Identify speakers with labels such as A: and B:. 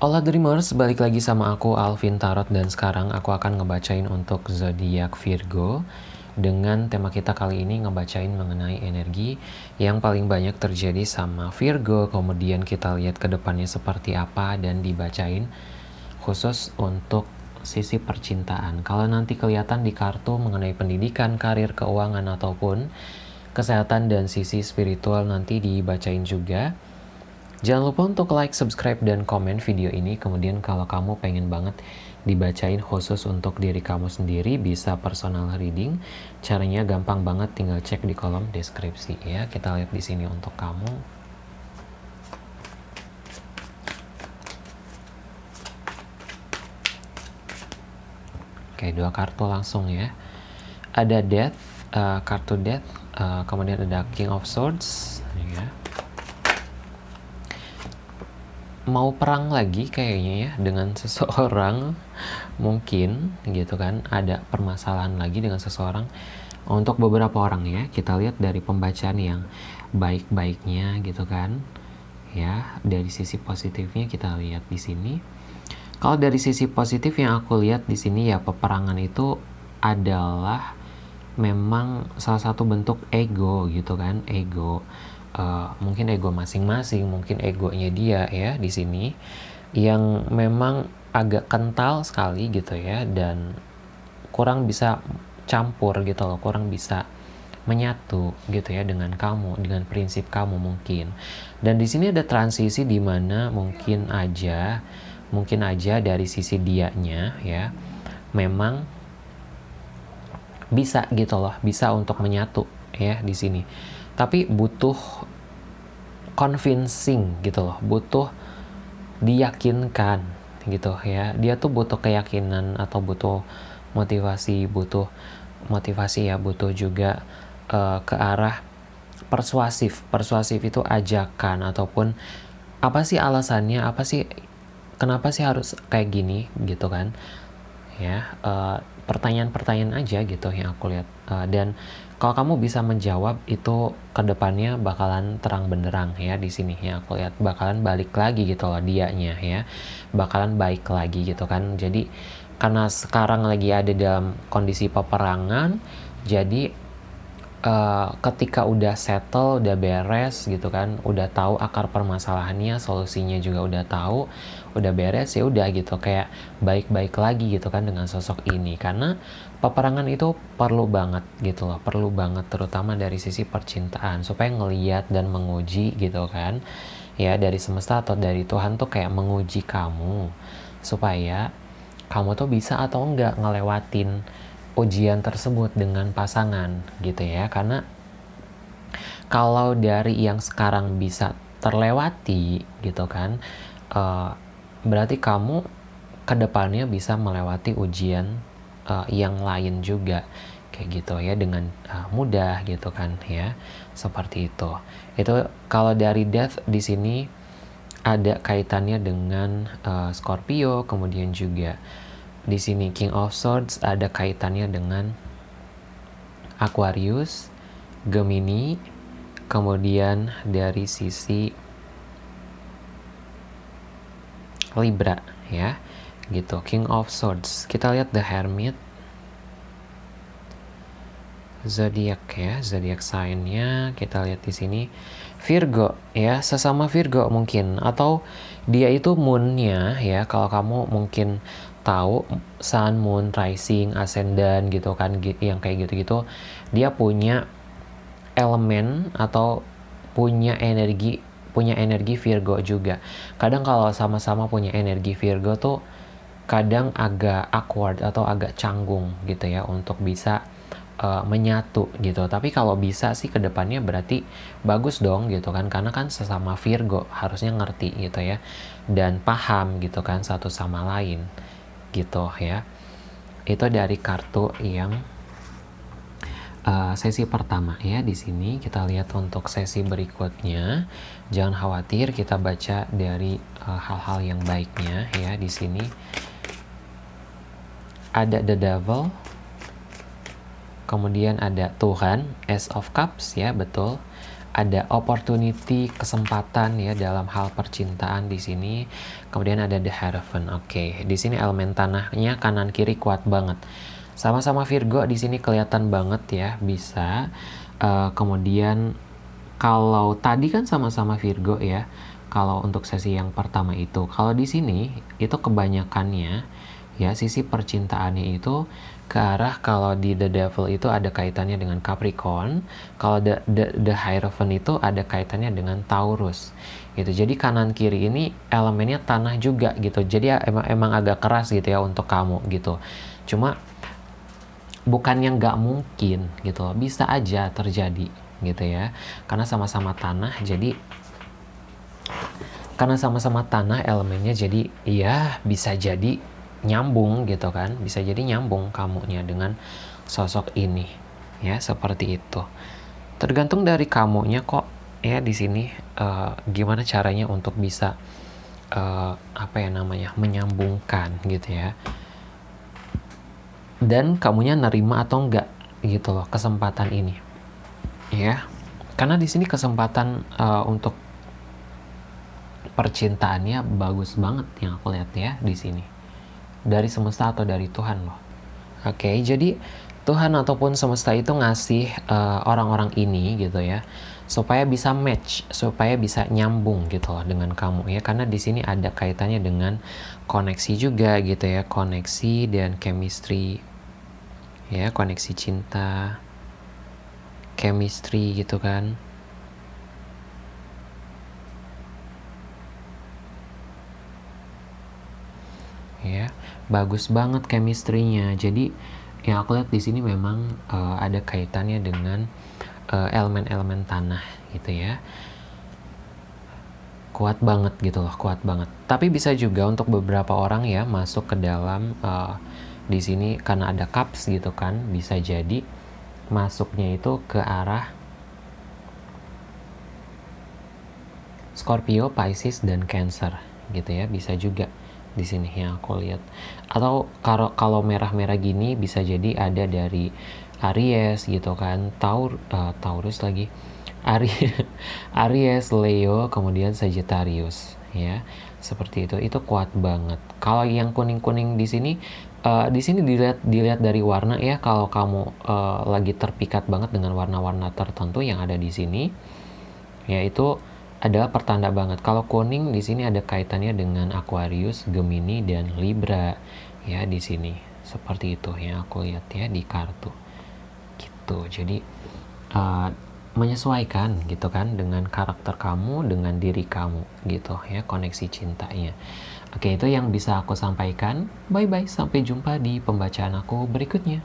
A: Hola Dreamers, balik lagi sama aku Alvin Tarot dan sekarang aku akan ngebacain untuk zodiak Virgo. Dengan tema kita kali ini ngebacain mengenai energi yang paling banyak terjadi sama Virgo. Kemudian kita lihat ke depannya seperti apa dan dibacain khusus untuk sisi percintaan. Kalau nanti kelihatan di kartu mengenai pendidikan, karir, keuangan ataupun kesehatan dan sisi spiritual nanti dibacain juga Jangan lupa untuk like, subscribe, dan komen video ini. Kemudian kalau kamu pengen banget dibacain khusus untuk diri kamu sendiri, bisa personal reading. Caranya gampang banget, tinggal cek di kolom deskripsi ya. Kita lihat di sini untuk kamu. Oke, dua kartu langsung ya. Ada Death, uh, kartu Death, uh, kemudian ada King of Swords, ya mau perang lagi kayaknya ya dengan seseorang. Mungkin gitu kan ada permasalahan lagi dengan seseorang. Untuk beberapa orang ya kita lihat dari pembacaan yang baik-baiknya gitu kan. Ya dari sisi positifnya kita lihat di sini. Kalau dari sisi positif yang aku lihat di sini ya peperangan itu adalah memang salah satu bentuk ego gitu kan ego uh, mungkin ego masing-masing, mungkin egonya dia ya di sini yang memang agak kental sekali gitu ya dan kurang bisa campur gitu loh, kurang bisa menyatu gitu ya dengan kamu, dengan prinsip kamu mungkin. Dan di sini ada transisi di mana mungkin aja mungkin aja dari sisi dianya ya memang bisa gitu loh, bisa untuk menyatu ya di sini tapi butuh convincing gitu loh butuh diyakinkan gitu ya. Dia tuh butuh keyakinan atau butuh motivasi butuh motivasi ya butuh juga uh, ke arah persuasif. Persuasif itu ajakan ataupun apa sih alasannya apa sih kenapa sih harus kayak gini gitu kan ya. Uh, pertanyaan-pertanyaan aja gitu yang aku lihat. Uh, dan kalau kamu bisa menjawab itu ke depannya bakalan terang benderang ya di sini ya aku lihat. Bakalan balik lagi gitu loh dianya ya. Bakalan baik lagi gitu kan. Jadi karena sekarang lagi ada dalam kondisi peperangan jadi uh, ketika udah settle udah beres gitu kan udah tahu akar permasalahannya solusinya juga udah tahu udah beres ya udah gitu. Kayak baik-baik lagi gitu kan dengan sosok ini. Karena peperangan itu perlu banget gitu loh perlu banget terutama dari sisi percintaan. Supaya ngeliat dan menguji gitu kan ya dari semesta atau dari Tuhan tuh kayak menguji kamu. Supaya kamu tuh bisa atau enggak ngelewatin ujian tersebut dengan pasangan gitu ya. Karena kalau dari yang sekarang bisa terlewati gitu kan uh, berarti kamu ke depannya bisa melewati ujian uh, yang lain juga. Kayak gitu ya dengan uh, mudah gitu kan ya. Seperti itu. Itu kalau dari death di sini ada kaitannya dengan uh, Scorpio kemudian juga di sini King of Swords ada kaitannya dengan Aquarius Gemini kemudian dari sisi Libra ya gitu. King of Swords. Kita lihat The Hermit. Zodiak ya zodiak sign-nya. Kita lihat di sini. Virgo ya sesama Virgo mungkin. Atau dia itu moonnya ya. Kalau kamu mungkin tahu sun moon rising ascendant gitu kan yang kayak gitu-gitu dia punya elemen atau punya energi punya energi Virgo juga. Kadang kalau sama-sama punya energi Virgo tuh kadang agak awkward atau agak canggung gitu ya untuk bisa uh, menyatu gitu. Tapi kalau bisa sih ke depannya berarti bagus dong gitu kan karena kan sesama Virgo harusnya ngerti gitu ya dan paham gitu kan satu sama lain gitu ya. Itu dari kartu yang uh, sesi pertama ya di sini. Kita lihat untuk sesi berikutnya. Jangan khawatir kita baca dari eh, hal-hal uh, yang baiknya ya di sini. Ada the devil kemudian ada Tuhan Ace of Cups ya betul ada opportunity, kesempatan ya dalam hal percintaan di sini. Kemudian ada the Hierophant. Oke, okay. di sini elemen tanahnya kanan kiri kuat banget. Sama-sama Virgo di sini kelihatan banget ya, bisa. Uh, kemudian kalau tadi kan sama-sama Virgo ya. Kalau untuk sesi yang pertama itu, kalau di sini itu kebanyakannya ya sisi percintaannya itu ke arah kalau di The Devil itu ada kaitannya dengan Capricorn, kalau the, the, the Hierophant itu ada kaitannya dengan Taurus. Gitu. Jadi kanan kiri ini elemennya tanah juga gitu. Jadi ya, emang emang agak keras gitu ya untuk kamu gitu. Cuma bukan yang nggak mungkin gitu loh. Bisa aja terjadi gitu ya. Karena sama-sama tanah jadi karena sama-sama tanah elemennya jadi ya bisa jadi nyambung gitu kan. Bisa jadi nyambung kamunya dengan sosok ini ya seperti itu. Tergantung dari kamunya kok ya di sini uh, gimana caranya untuk bisa uh, apa ya namanya menyambungkan gitu ya. Dan kamunya nerima atau enggak gitu loh kesempatan ini ya. Karena di sini kesempatan uh, untuk percintaannya bagus banget yang aku lihat ya di sini dari semesta atau dari Tuhan loh. Oke, okay, jadi Tuhan ataupun semesta itu ngasih eh, orang-orang uh, ini gitu ya supaya bisa match, supaya bisa nyambung gitu loh dengan kamu ya karena di sini ada kaitannya dengan koneksi juga gitu ya, koneksi dan chemistry ya, koneksi cinta, chemistry gitu kan. Ya. Bagus banget chemistry-nya. Jadi yang aku lihat di sini memang uh, ada kaitannya dengan eh, elemen-elemen uh, tanah gitu ya. Kuat banget gitu loh kuat banget. Tapi bisa juga untuk beberapa orang ya masuk ke dalam uh, di sini karena ada cups gitu kan bisa jadi masuknya itu ke arah Scorpio, Pisces dan Cancer gitu ya bisa juga di sini yang aku lihat. Atau kalau kalau merah-merah gini bisa jadi ada dari Aries gitu kan. Taur uh, Taurus lagi. Aries Aries Leo kemudian Sagittarius ya. Seperti itu. Itu kuat banget. Kalau yang kuning-kuning di sini uh, di sini dilihat dilihat dari warna ya. Kalau kamu uh, lagi terpikat banget dengan warna-warna tertentu yang ada di sini yaitu adalah pertanda banget. Kalau kuning di sini ada kaitannya dengan Aquarius, Gemini dan Libra ya di sini. Seperti itu yang aku lihat ya di kartu. Gitu. Jadi uh, menyesuaikan gitu kan dengan karakter kamu, dengan diri kamu gitu ya, koneksi cintanya. Oke, itu yang bisa aku sampaikan. Bye bye, sampai jumpa di pembacaan aku berikutnya.